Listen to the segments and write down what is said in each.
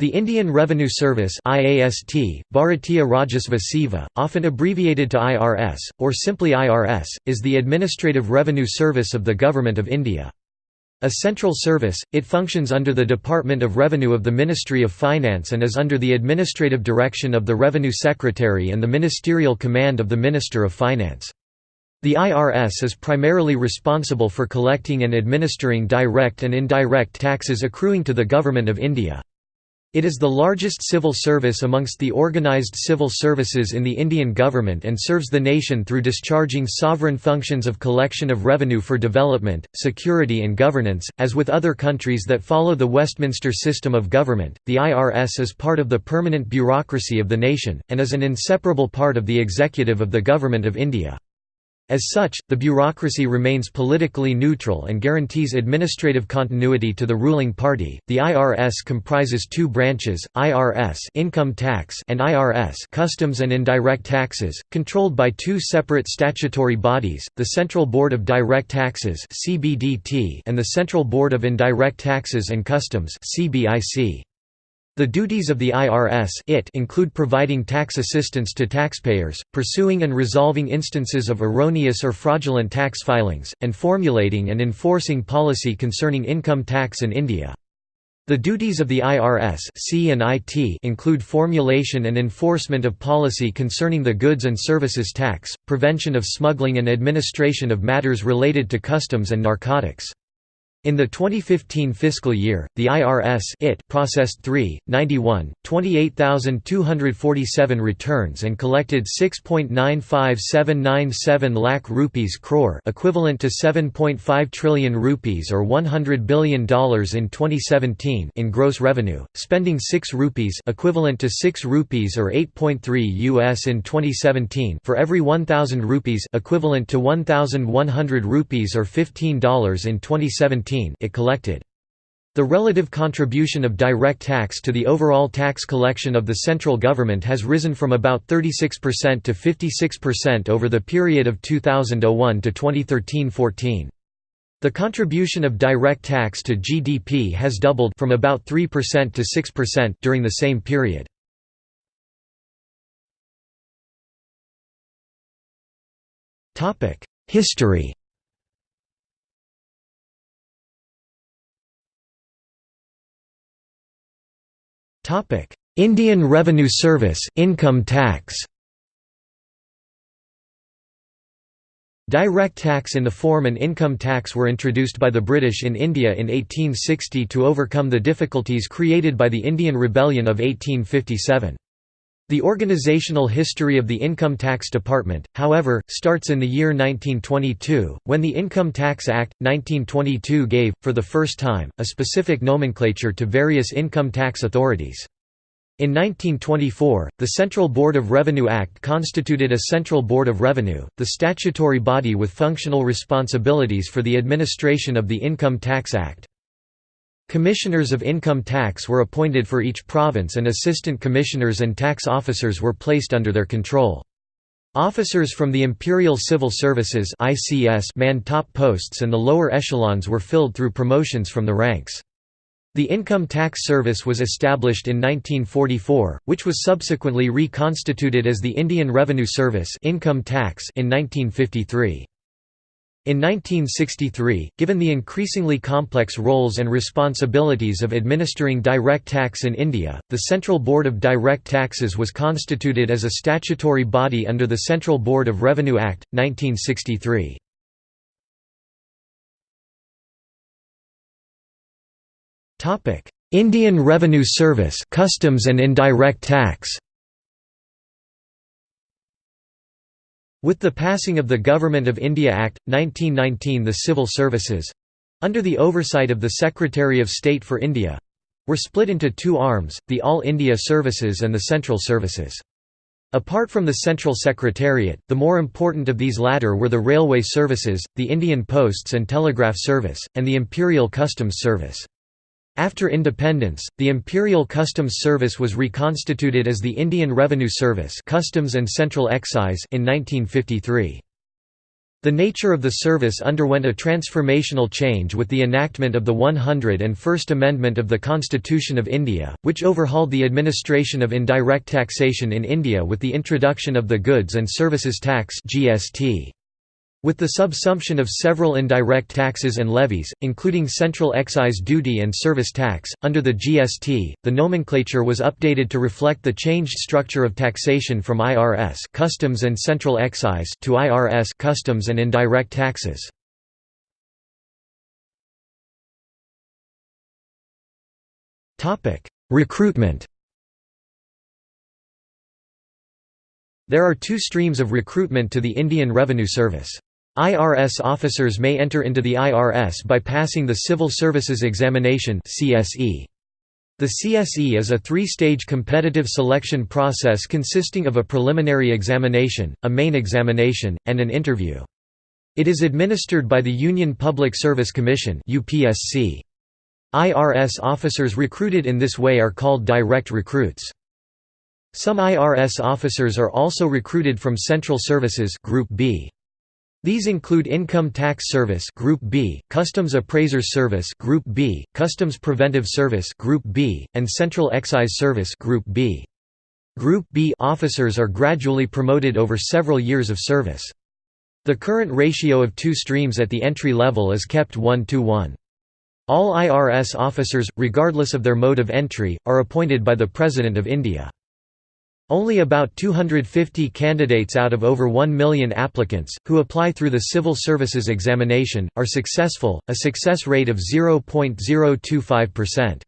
The Indian Revenue Service IAST, Bharatiya Rajasva Seva, often abbreviated to IRS, or simply IRS, is the administrative revenue service of the Government of India. A central service, it functions under the Department of Revenue of the Ministry of Finance and is under the administrative direction of the Revenue Secretary and the ministerial command of the Minister of Finance. The IRS is primarily responsible for collecting and administering direct and indirect taxes accruing to the Government of India. It is the largest civil service amongst the organised civil services in the Indian government and serves the nation through discharging sovereign functions of collection of revenue for development, security and governance. As with other countries that follow the Westminster system of government, the IRS is part of the permanent bureaucracy of the nation, and is an inseparable part of the executive of the Government of India. As such, the bureaucracy remains politically neutral and guarantees administrative continuity to the ruling party. The IRS comprises two branches: IRS (income tax) and IRS (customs and indirect taxes), controlled by two separate statutory bodies: the Central Board of Direct Taxes (CBDT) and the Central Board of Indirect Taxes and Customs (CBIC). The duties of the IRS it include providing tax assistance to taxpayers, pursuing and resolving instances of erroneous or fraudulent tax filings, and formulating and enforcing policy concerning income tax in India. The duties of the IRS include formulation and enforcement of policy concerning the goods and services tax, prevention of smuggling and administration of matters related to customs and narcotics. In the 2015 fiscal year, the IRS it processed 3, 91, 28,247 returns and collected 6.95797 lakh rupees crore equivalent to 7.5 trillion rupees or $100 billion in 2017 in gross revenue, spending 6 rupees equivalent to 6 rupees or 8.3 US in 2017 for every 1,000 rupees equivalent to 1,100 rupees or $15 in 2017 it collected. The relative contribution of direct tax to the overall tax collection of the central government has risen from about 36% to 56% over the period of 2001 to 2013–14. The contribution of direct tax to GDP has doubled from about 3% to 6% during the same period. History Indian Revenue Service income tax Direct tax in the form and income tax were introduced by the British in India in 1860 to overcome the difficulties created by the Indian Rebellion of 1857. The organizational history of the Income Tax Department, however, starts in the year 1922, when the Income Tax Act, 1922 gave, for the first time, a specific nomenclature to various income tax authorities. In 1924, the Central Board of Revenue Act constituted a Central Board of Revenue, the statutory body with functional responsibilities for the administration of the Income Tax Act. Commissioners of income tax were appointed for each province and assistant commissioners and tax officers were placed under their control. Officers from the Imperial Civil Services manned top posts and the lower echelons were filled through promotions from the ranks. The Income Tax Service was established in 1944, which was subsequently reconstituted as the Indian Revenue Service income tax in 1953. In 1963, given the increasingly complex roles and responsibilities of administering direct tax in India, the Central Board of Direct Taxes was constituted as a statutory body under the Central Board of Revenue Act, 1963. Indian Revenue Service customs and indirect tax With the passing of the Government of India Act, 1919 the civil services—under the oversight of the Secretary of State for India—were split into two arms, the All India Services and the Central Services. Apart from the Central Secretariat, the more important of these latter were the Railway Services, the Indian Posts and Telegraph Service, and the Imperial Customs Service. After independence, the Imperial Customs Service was reconstituted as the Indian Revenue Service Customs and Central Excise in 1953. The nature of the service underwent a transformational change with the enactment of the 101st Amendment of the Constitution of India, which overhauled the administration of indirect taxation in India with the introduction of the Goods and Services Tax (GST). With the subsumption of several indirect taxes and levies, including central excise duty and service tax, under the GST, the nomenclature was updated to reflect the changed structure of taxation from IRS customs and central excise to IRS customs and indirect taxes. Recruitment There are two streams of recruitment to the Indian Revenue Service. IRS officers may enter into the IRS by passing the Civil Services Examination The CSE is a three-stage competitive selection process consisting of a preliminary examination, a main examination, and an interview. It is administered by the Union Public Service Commission IRS officers recruited in this way are called direct recruits. Some IRS officers are also recruited from Central Services Group B. These include Income Tax Service Group B, Customs Appraisers Service Group B, Customs Preventive Service Group B, and Central Excise Service Group B. Group B officers are gradually promoted over several years of service. The current ratio of two streams at the entry level is kept 1 to 1. All IRS officers, regardless of their mode of entry, are appointed by the President of India. Only about 250 candidates out of over 1 million applicants, who apply through the Civil Services Examination, are successful, a success rate of 0.025%.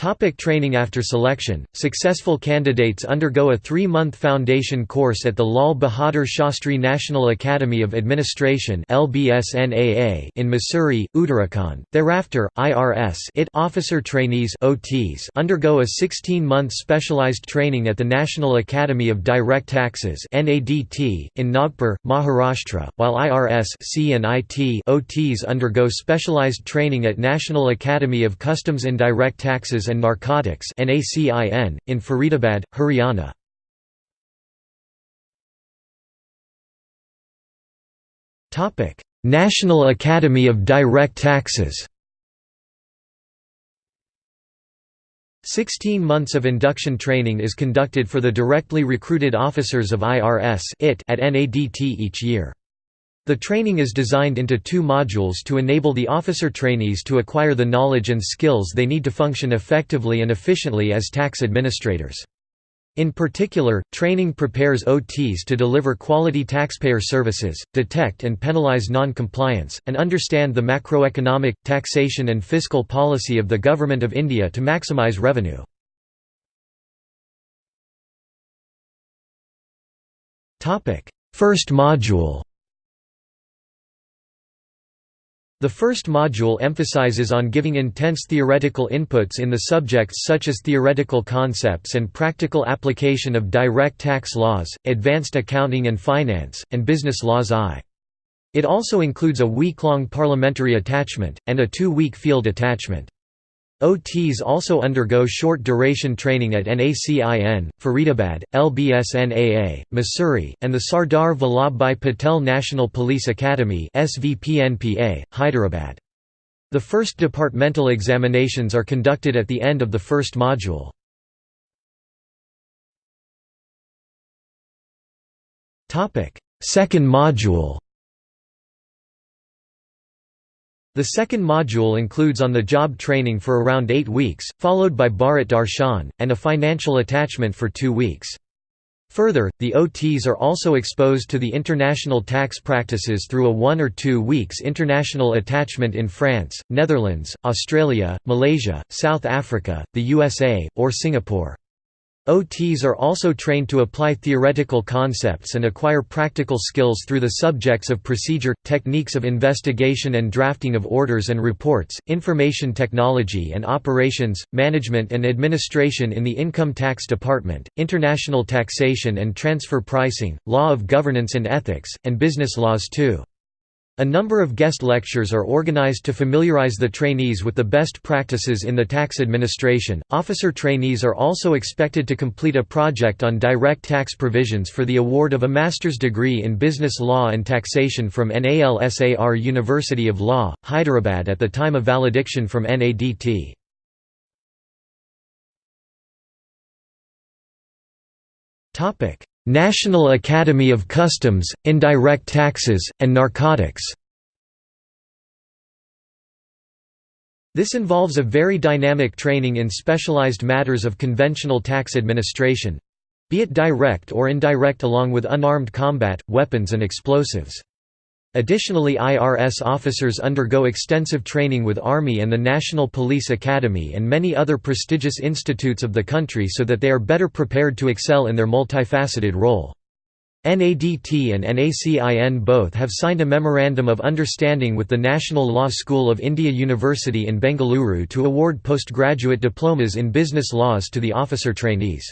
Topic training After selection, successful candidates undergo a three-month foundation course at the Lal Bahadur Shastri National Academy of Administration in Mussoorie, Uttarakhand. Thereafter, IRS IT officer trainees OTs undergo a 16-month specialized training at the National Academy of Direct Taxes in Nagpur, Maharashtra, while IRS C and IT OTs undergo specialized training at National Academy of Customs Indirect Taxes and Narcotics in Faridabad, Haryana. National Academy of Direct Taxes 16 months of induction training is conducted for the directly recruited officers of IRS at NADT each year. The training is designed into two modules to enable the officer trainees to acquire the knowledge and skills they need to function effectively and efficiently as tax administrators. In particular, training prepares OTs to deliver quality taxpayer services, detect and penalize non-compliance, and understand the macroeconomic, taxation and fiscal policy of the Government of India to maximize revenue. First module The first module emphasizes on giving intense theoretical inputs in the subjects such as theoretical concepts and practical application of direct tax laws, advanced accounting and finance, and business laws I. It also includes a week-long parliamentary attachment, and a two-week field attachment. OTs also undergo short-duration training at NACIN, Faridabad, LBSNAA, Mussoorie, and the Sardar Vallabhbhai Patel National Police Academy Hyderabad. The first departmental examinations are conducted at the end of the first module. Second module The second module includes on-the-job training for around eight weeks, followed by Bharat Darshan, and a financial attachment for two weeks. Further, the OTs are also exposed to the international tax practices through a one or two weeks international attachment in France, Netherlands, Australia, Malaysia, South Africa, the USA, or Singapore. OTs are also trained to apply theoretical concepts and acquire practical skills through the subjects of procedure, techniques of investigation and drafting of orders and reports, information technology and operations, management and administration in the Income Tax Department, international taxation and transfer pricing, law of governance and ethics, and business laws too. A number of guest lectures are organized to familiarize the trainees with the best practices in the tax administration. Officer trainees are also expected to complete a project on direct tax provisions for the award of a master's degree in business law and taxation from NALSAR University of Law, Hyderabad at the time of valediction from NADT. Topic: National Academy of Customs, Indirect Taxes, and Narcotics This involves a very dynamic training in specialized matters of conventional tax administration—be it direct or indirect along with unarmed combat, weapons and explosives. Additionally IRS officers undergo extensive training with Army and the National Police Academy and many other prestigious institutes of the country so that they are better prepared to excel in their multifaceted role. NADT and NACIN both have signed a Memorandum of Understanding with the National Law School of India University in Bengaluru to award postgraduate diplomas in business laws to the officer trainees.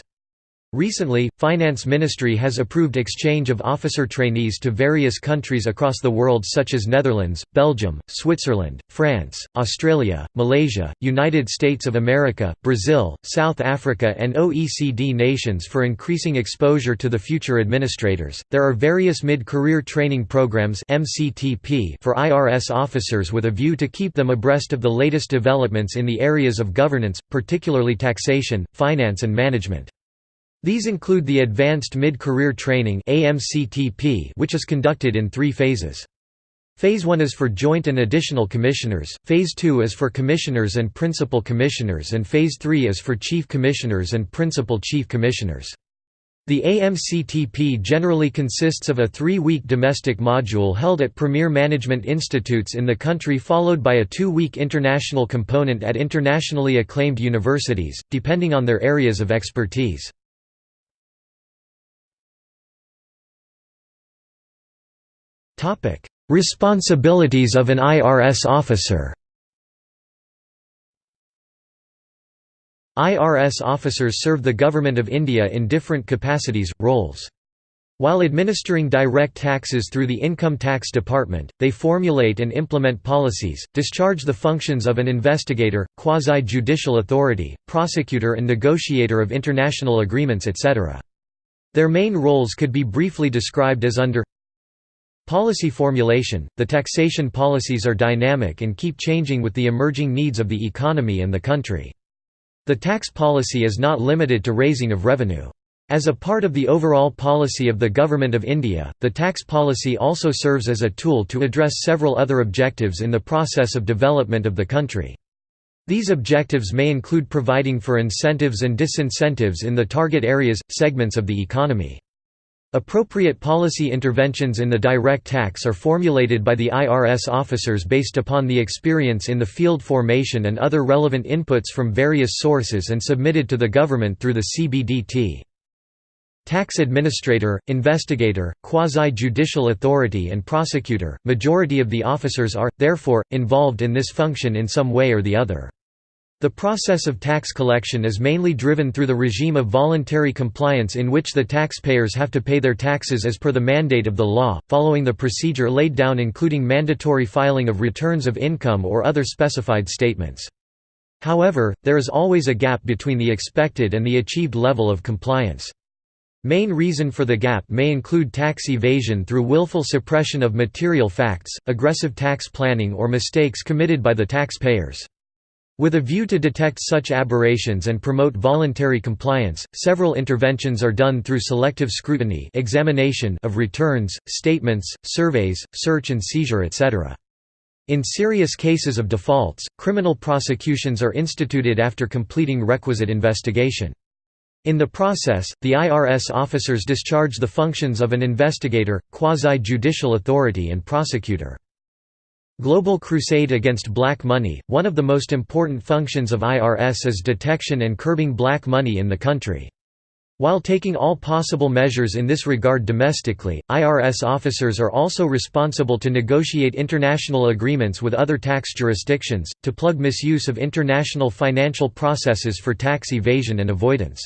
Recently, Finance Ministry has approved exchange of officer trainees to various countries across the world such as Netherlands, Belgium, Switzerland, France, Australia, Malaysia, United States of America, Brazil, South Africa and OECD nations for increasing exposure to the future administrators. There are various mid-career training programs (MCTP) for IRS officers with a view to keep them abreast of the latest developments in the areas of governance, particularly taxation, finance and management. These include the Advanced Mid-Career Training which is conducted in three phases. Phase 1 is for Joint and Additional Commissioners, Phase 2 is for Commissioners and Principal Commissioners and Phase 3 is for Chief Commissioners and Principal Chief Commissioners. The AMCTP generally consists of a three-week domestic module held at premier management institutes in the country followed by a two-week international component at internationally acclaimed universities, depending on their areas of expertise. Topic: Responsibilities of an IRS officer. IRS officers serve the Government of India in different capacities, roles. While administering direct taxes through the Income Tax Department, they formulate and implement policies, discharge the functions of an investigator, quasi-judicial authority, prosecutor and negotiator of international agreements etc. Their main roles could be briefly described as under Policy formulation – The taxation policies are dynamic and keep changing with the emerging needs of the economy and the country. The tax policy is not limited to raising of revenue. As a part of the overall policy of the Government of India, the tax policy also serves as a tool to address several other objectives in the process of development of the country. These objectives may include providing for incentives and disincentives in the target areas, segments of the economy. Appropriate policy interventions in the direct tax are formulated by the IRS officers based upon the experience in the field formation and other relevant inputs from various sources and submitted to the government through the CBDT. Tax administrator, investigator, quasi-judicial authority and prosecutor, majority of the officers are, therefore, involved in this function in some way or the other. The process of tax collection is mainly driven through the regime of voluntary compliance in which the taxpayers have to pay their taxes as per the mandate of the law, following the procedure laid down including mandatory filing of returns of income or other specified statements. However, there is always a gap between the expected and the achieved level of compliance. Main reason for the gap may include tax evasion through willful suppression of material facts, aggressive tax planning or mistakes committed by the taxpayers. With a view to detect such aberrations and promote voluntary compliance, several interventions are done through selective scrutiny examination of returns, statements, surveys, search and seizure etc. In serious cases of defaults, criminal prosecutions are instituted after completing requisite investigation. In the process, the IRS officers discharge the functions of an investigator, quasi-judicial authority and prosecutor. Global Crusade Against Black Money, one of the most important functions of IRS is detection and curbing black money in the country. While taking all possible measures in this regard domestically, IRS officers are also responsible to negotiate international agreements with other tax jurisdictions, to plug misuse of international financial processes for tax evasion and avoidance.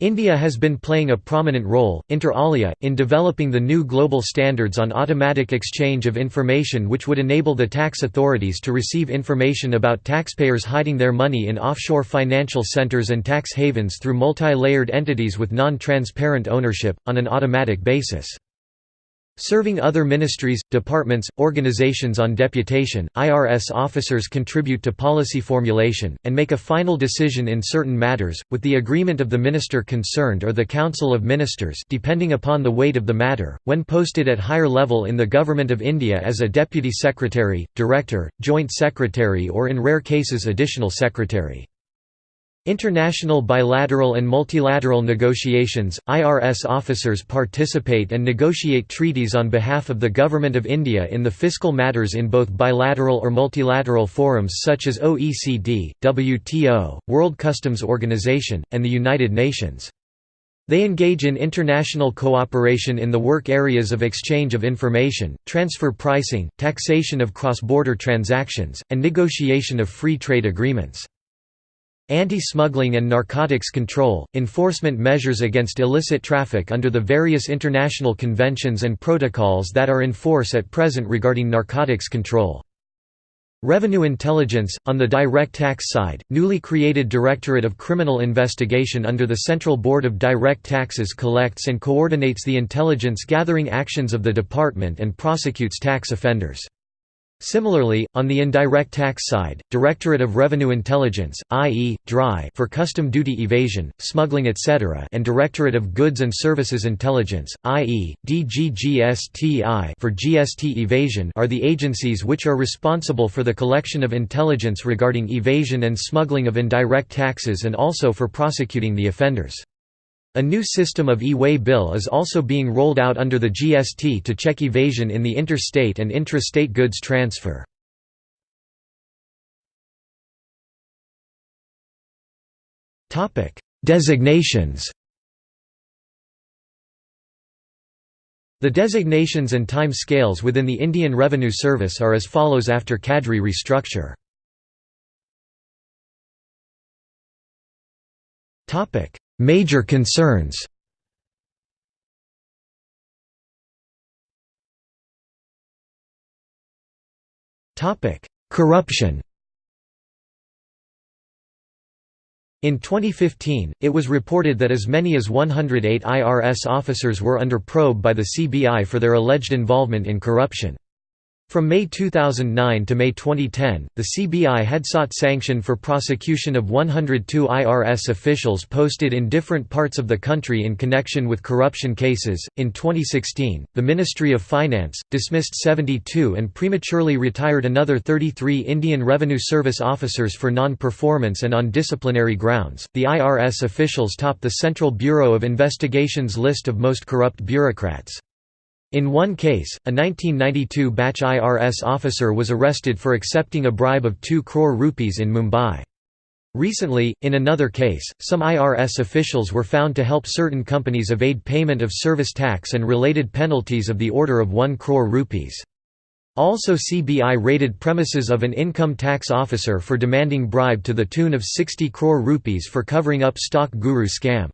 India has been playing a prominent role, inter alia, in developing the new global standards on automatic exchange of information which would enable the tax authorities to receive information about taxpayers hiding their money in offshore financial centres and tax havens through multi-layered entities with non-transparent ownership, on an automatic basis. Serving other ministries, departments, organizations on deputation, IRS officers contribute to policy formulation, and make a final decision in certain matters, with the agreement of the minister concerned or the Council of Ministers depending upon the weight of the matter, when posted at higher level in the Government of India as a Deputy Secretary, Director, Joint Secretary or in rare cases Additional Secretary. International bilateral and multilateral negotiations, IRS officers participate and negotiate treaties on behalf of the Government of India in the fiscal matters in both bilateral or multilateral forums such as OECD, WTO, World Customs Organization, and the United Nations. They engage in international cooperation in the work areas of exchange of information, transfer pricing, taxation of cross-border transactions, and negotiation of free trade agreements. Anti-smuggling and narcotics control, enforcement measures against illicit traffic under the various international conventions and protocols that are in force at present regarding narcotics control. Revenue intelligence, on the direct tax side, newly created Directorate of Criminal Investigation under the Central Board of Direct Taxes collects and coordinates the intelligence gathering actions of the department and prosecutes tax offenders. Similarly, on the indirect tax side, Directorate of Revenue Intelligence, i.e., DRI for custom duty evasion, smuggling etc. and Directorate of Goods and Services Intelligence, i.e., DGGSTI for GST evasion are the agencies which are responsible for the collection of intelligence regarding evasion and smuggling of indirect taxes and also for prosecuting the offenders. A new system of e-way bill is also being rolled out under the GST to check evasion in the interstate and intra-state goods transfer. Designations The designations and time scales within the Indian Revenue Service are as follows after cadre restructure. Major concerns Corruption In 2015, it was reported that as many as 108 IRS officers were under probe by the CBI for their alleged involvement in corruption. From May 2009 to May 2010, the CBI had sought sanction for prosecution of 102 IRS officials posted in different parts of the country in connection with corruption cases. In 2016, the Ministry of Finance dismissed 72 and prematurely retired another 33 Indian Revenue Service officers for non performance and on disciplinary grounds. The IRS officials top the Central Bureau of Investigation's list of most corrupt bureaucrats. In one case, a 1992 batch IRS officer was arrested for accepting a bribe of 2 crore rupees in Mumbai. Recently, in another case, some IRS officials were found to help certain companies evade payment of service tax and related penalties of the order of 1 crore rupees. Also CBI raided premises of an income tax officer for demanding bribe to the tune of 60 crore rupees for covering up stock guru scam.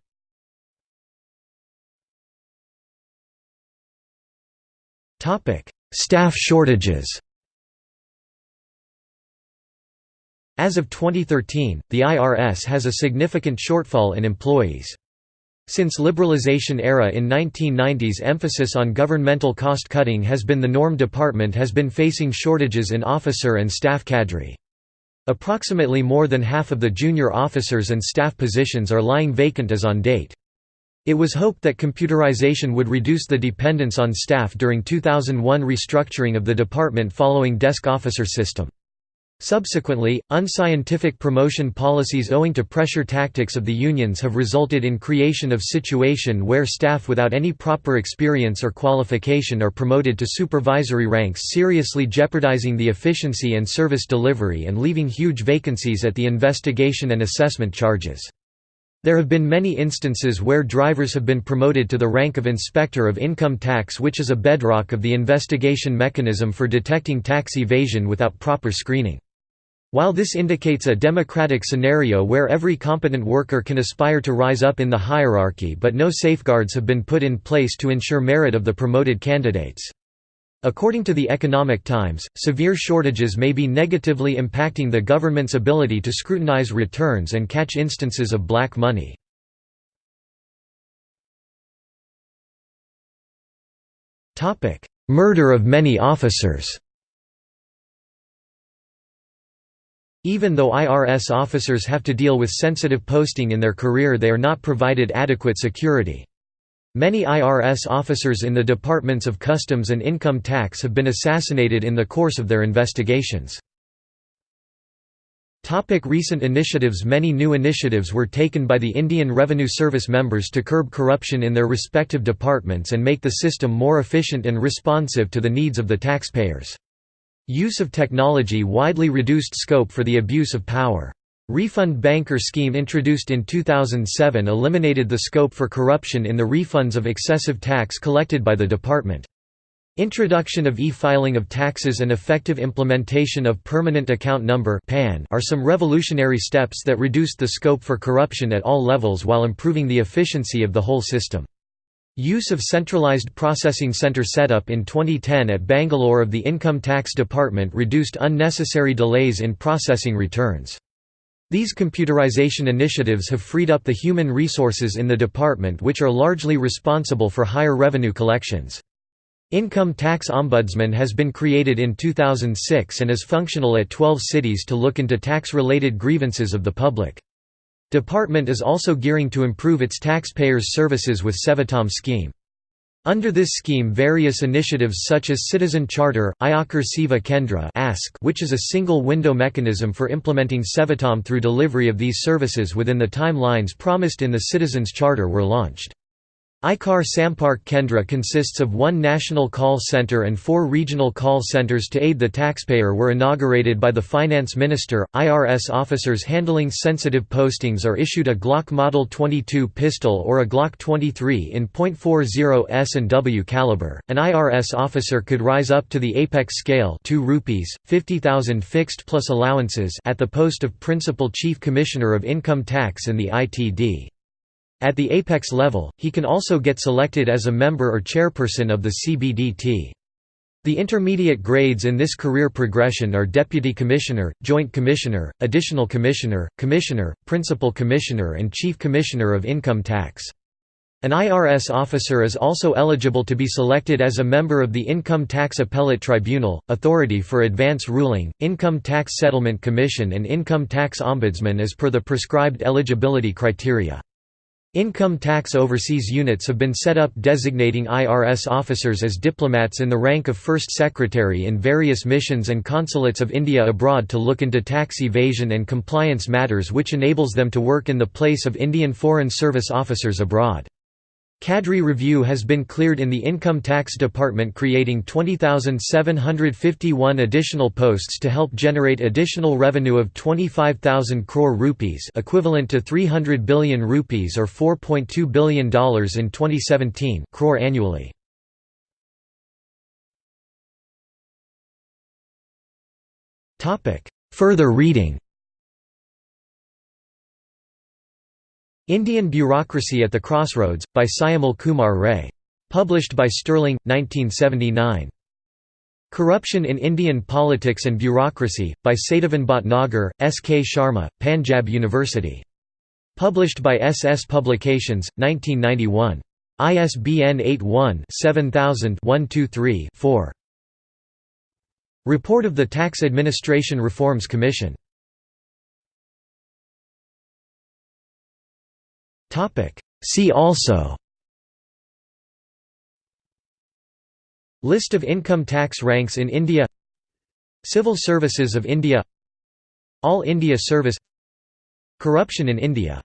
Staff shortages As of 2013, the IRS has a significant shortfall in employees. Since liberalization era in 1990s emphasis on governmental cost cutting has been the norm department has been facing shortages in officer and staff cadre. Approximately more than half of the junior officers and staff positions are lying vacant as on date. It was hoped that computerization would reduce the dependence on staff during 2001 restructuring of the department following desk officer system. Subsequently, unscientific promotion policies owing to pressure tactics of the unions have resulted in creation of situation where staff without any proper experience or qualification are promoted to supervisory ranks seriously jeopardizing the efficiency and service delivery and leaving huge vacancies at the investigation and assessment charges. There have been many instances where drivers have been promoted to the rank of inspector of income tax which is a bedrock of the investigation mechanism for detecting tax evasion without proper screening. While this indicates a democratic scenario where every competent worker can aspire to rise up in the hierarchy but no safeguards have been put in place to ensure merit of the promoted candidates. According to the Economic Times, severe shortages may be negatively impacting the government's ability to scrutinize returns and catch instances of black money. Murder of many officers Even though IRS officers have to deal with sensitive posting in their career they are not provided adequate security. Many IRS officers in the Departments of Customs and Income Tax have been assassinated in the course of their investigations. Recent initiatives Many new initiatives were taken by the Indian Revenue Service members to curb corruption in their respective departments and make the system more efficient and responsive to the needs of the taxpayers. Use of technology widely reduced scope for the abuse of power. Refund banker scheme introduced in 2007 eliminated the scope for corruption in the refunds of excessive tax collected by the department. Introduction of e-filing of taxes and effective implementation of Permanent Account Number are some revolutionary steps that reduced the scope for corruption at all levels while improving the efficiency of the whole system. Use of centralized processing center setup in 2010 at Bangalore of the Income Tax Department reduced unnecessary delays in processing returns. These computerization initiatives have freed up the human resources in the department which are largely responsible for higher revenue collections. Income Tax Ombudsman has been created in 2006 and is functional at 12 cities to look into tax-related grievances of the public. Department is also gearing to improve its taxpayers' services with Sevottam scheme. Under this scheme various initiatives such as Citizen Charter, Ayakar Seva Kendra which is a single-window mechanism for implementing Sevottam through delivery of these services within the timelines promised in the Citizens Charter were launched. Ayakar Sampark Kendra consists of one national call center and four regional call centers to aid the taxpayer were inaugurated by the finance minister. IRS officers handling sensitive postings are issued a Glock Model 22 pistol or a Glock 23 in .40 S and W caliber. An IRS officer could rise up to the apex scale 2 rupees 50,000 fixed plus allowances at the post of principal chief commissioner of income tax in the ITD. At the apex level, he can also get selected as a member or chairperson of the CBDT. The intermediate grades in this career progression are Deputy Commissioner, Joint Commissioner, Additional Commissioner, Commissioner, Principal Commissioner and Chief Commissioner of Income Tax. An IRS officer is also eligible to be selected as a member of the Income Tax Appellate Tribunal, Authority for Advance Ruling, Income Tax Settlement Commission and Income Tax Ombudsman as per the prescribed eligibility criteria. Income tax overseas units have been set up designating IRS officers as diplomats in the rank of First Secretary in various missions and consulates of India abroad to look into tax evasion and compliance matters which enables them to work in the place of Indian Foreign Service officers abroad. Cadre review has been cleared in the Income Tax Department creating 20,751 additional posts to help generate additional revenue of 25,000 crore rupees equivalent to 300 billion rupees or $4.2 billion in 2017 crore annually. Further reading Indian Bureaucracy at the Crossroads, by Syamal Kumar Ray. Published by Sterling, 1979. Corruption in Indian Politics and Bureaucracy, by Satyavan Bhatnagar, S. K. Sharma, Panjab University. Published by S. S. Publications, 1991. ISBN 81-7000-123-4. Report of the Tax Administration Reforms Commission See also. List of income tax ranks in India. Civil Services of India. All India Service. Corruption in India